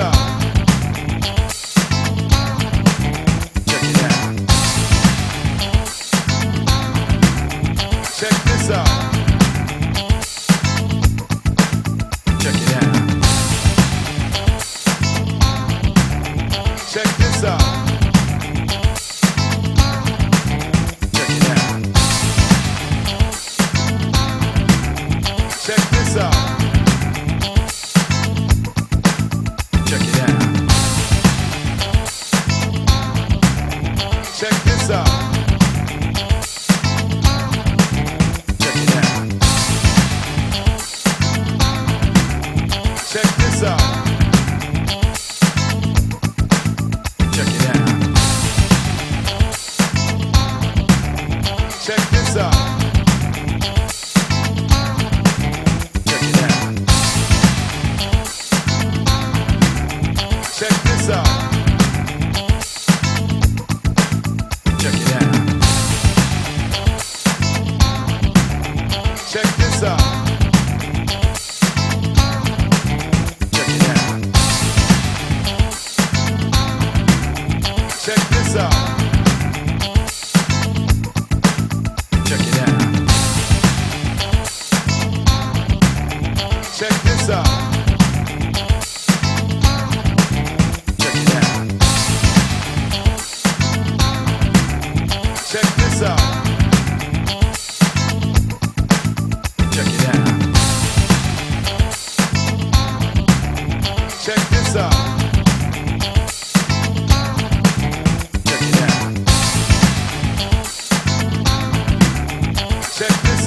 Ibiza.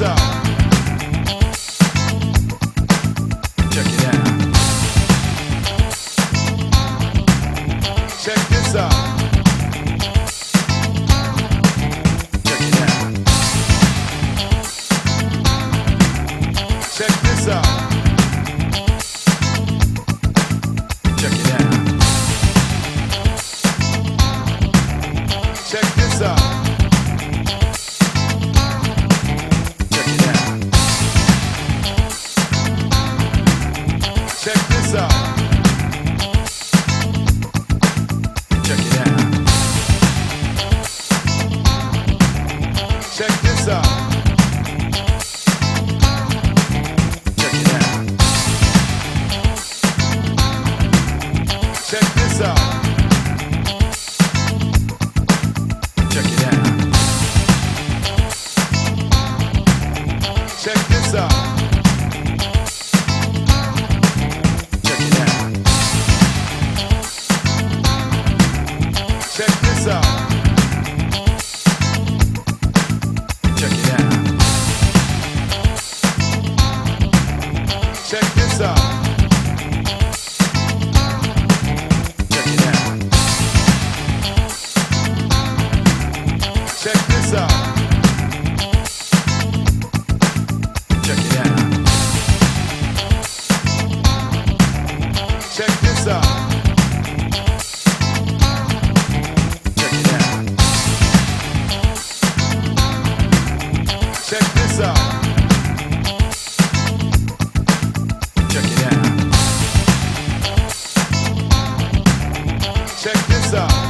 Beleza? Southside.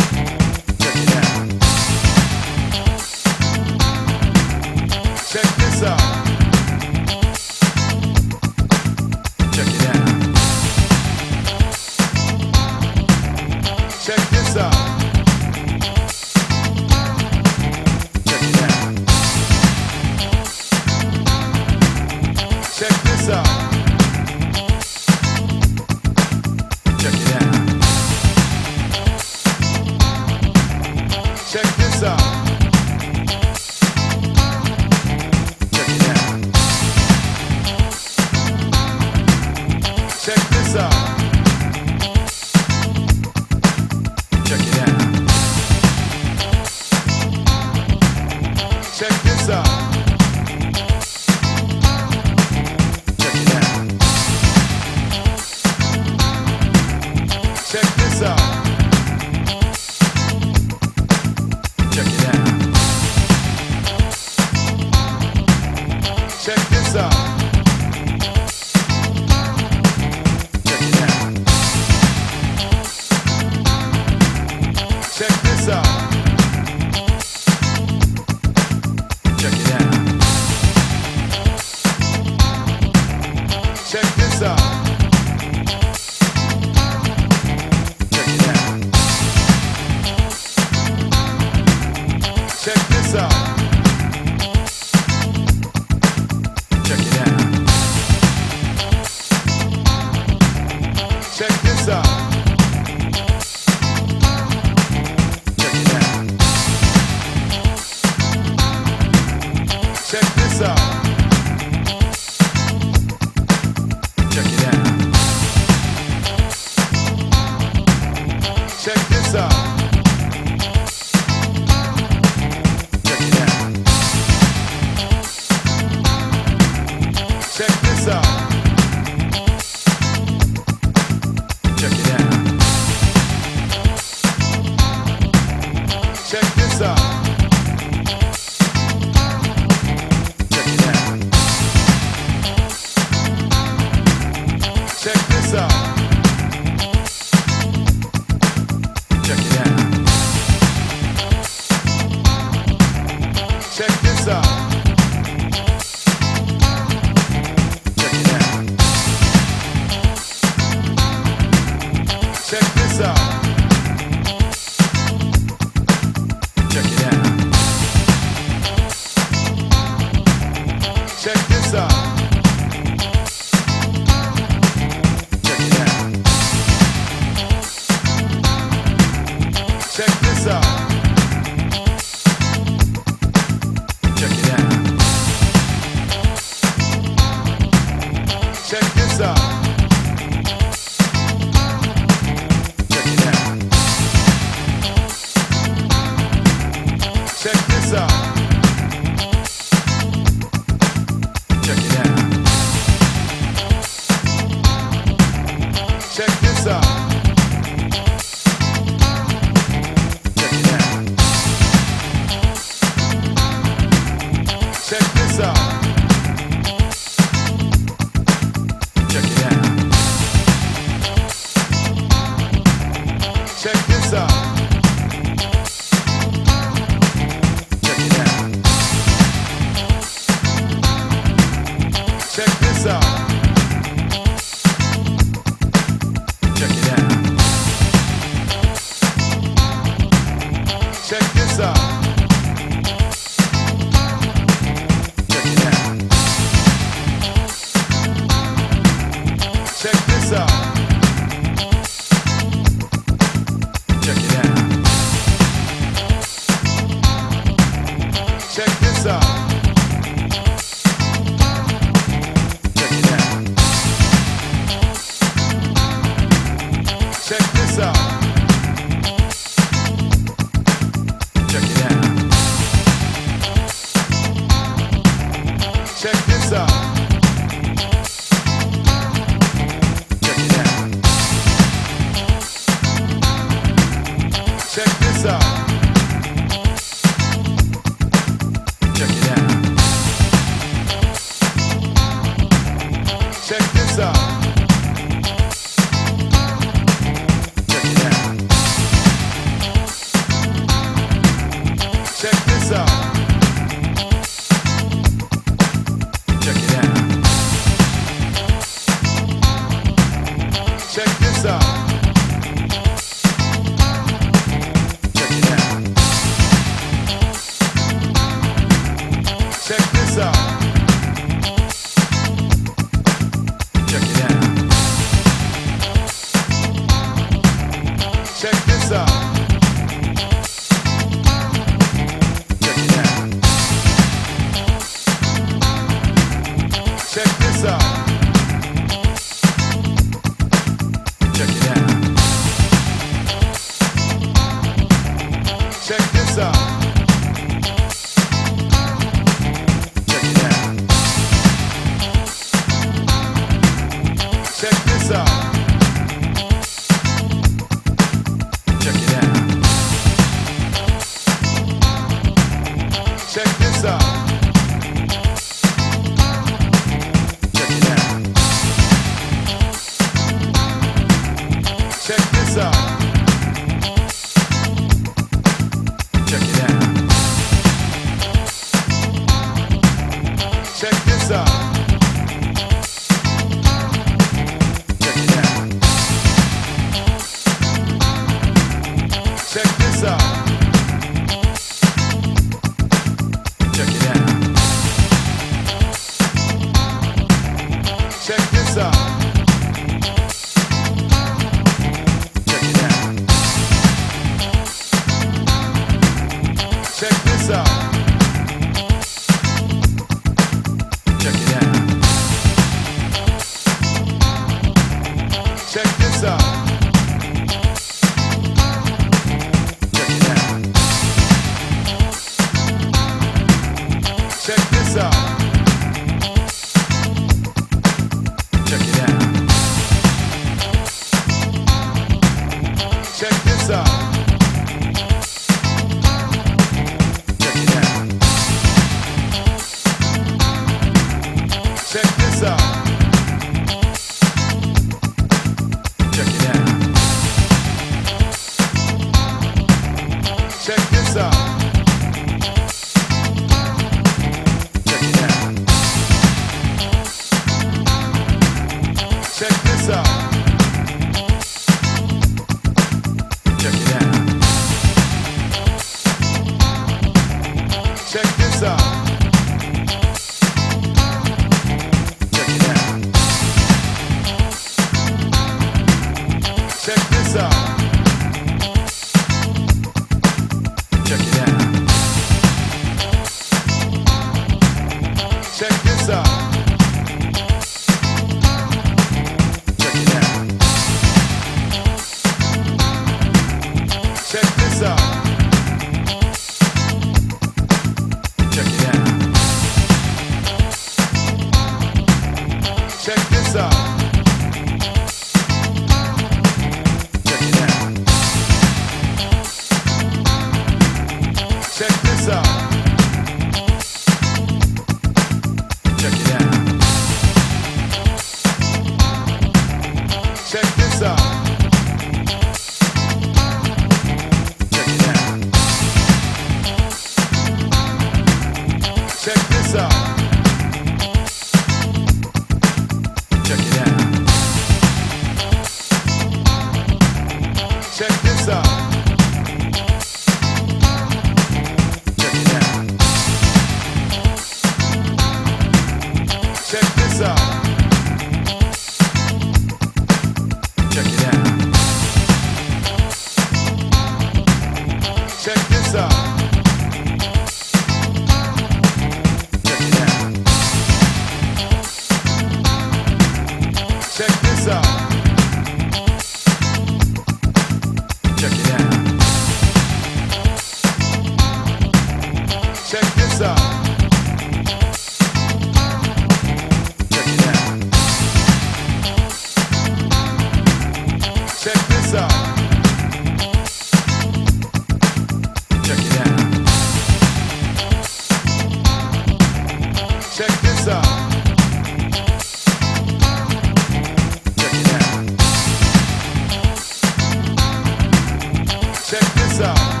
side.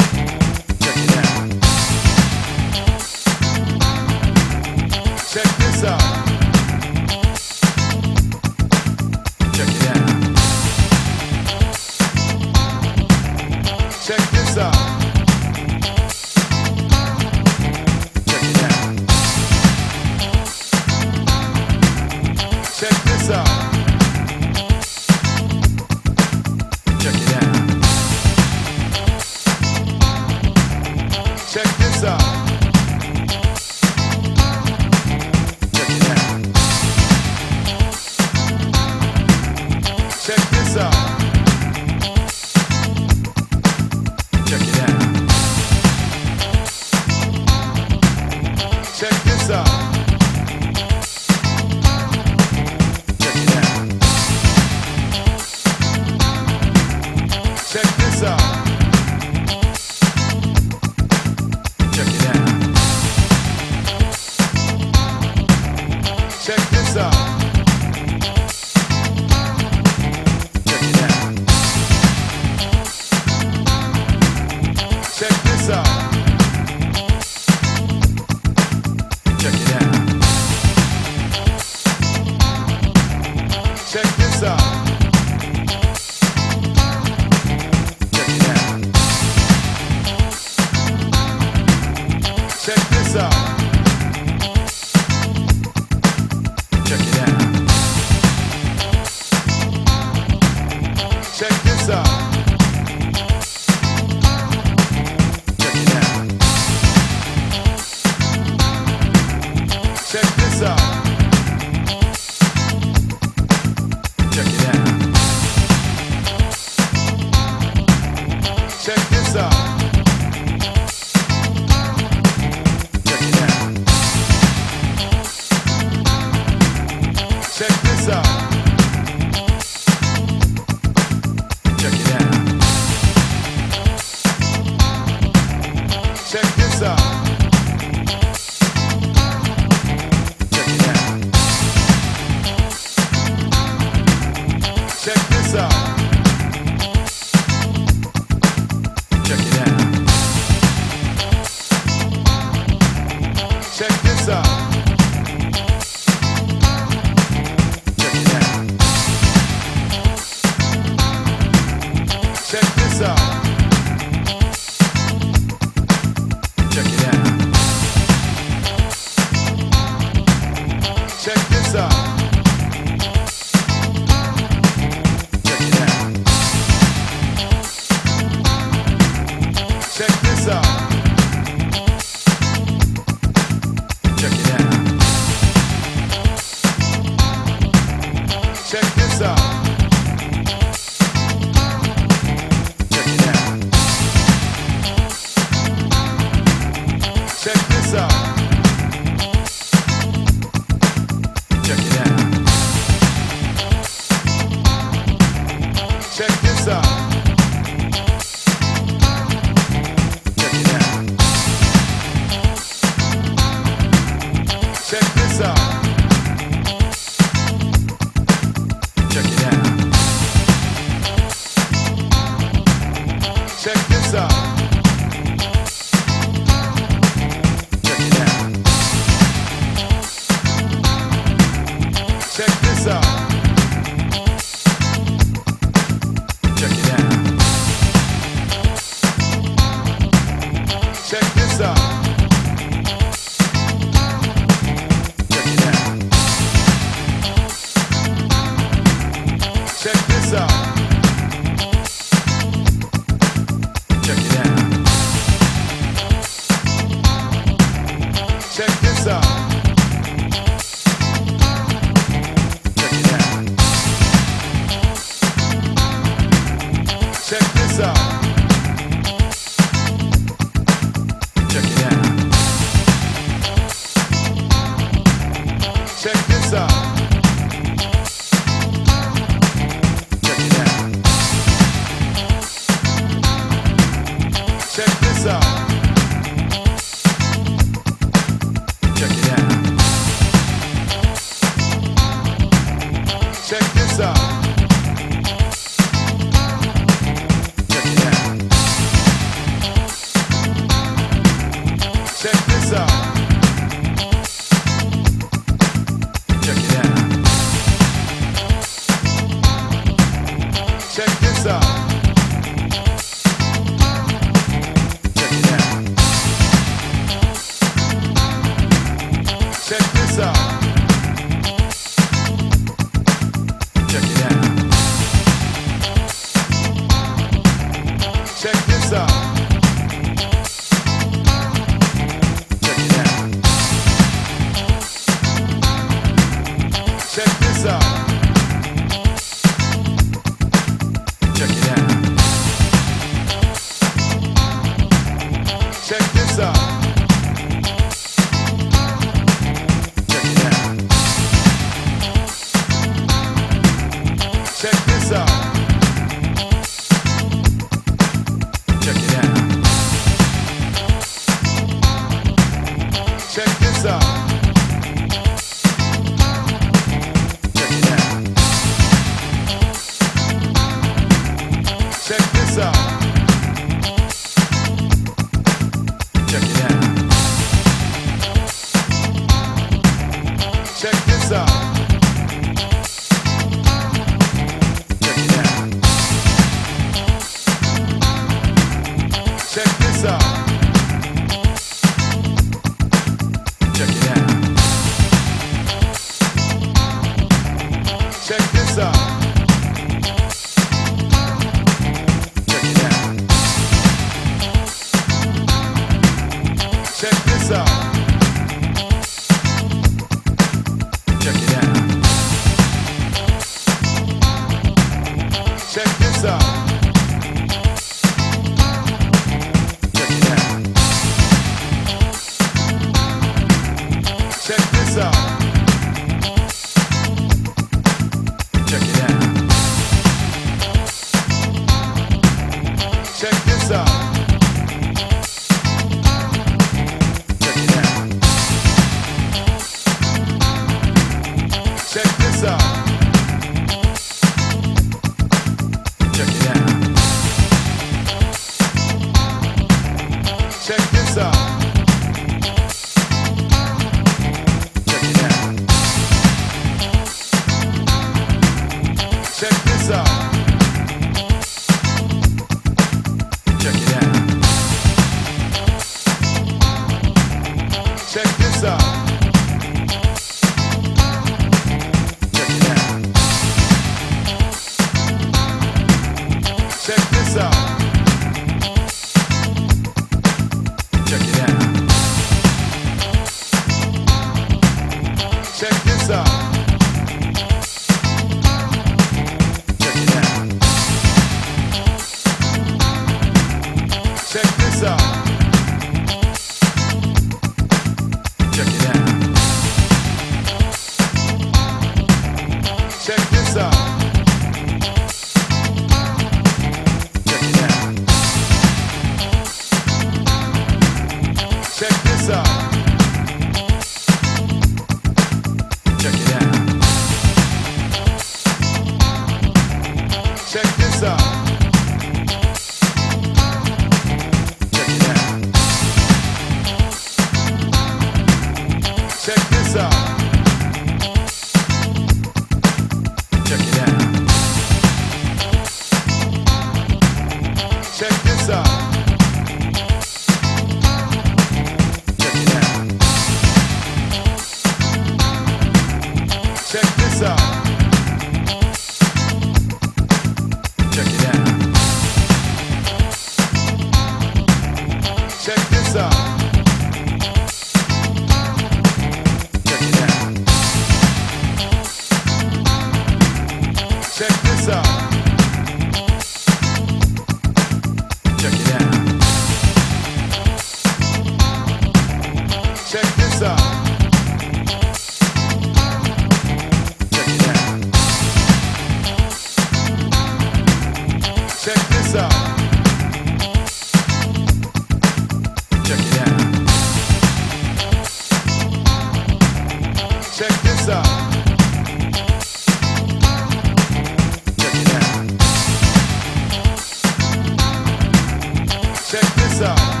side.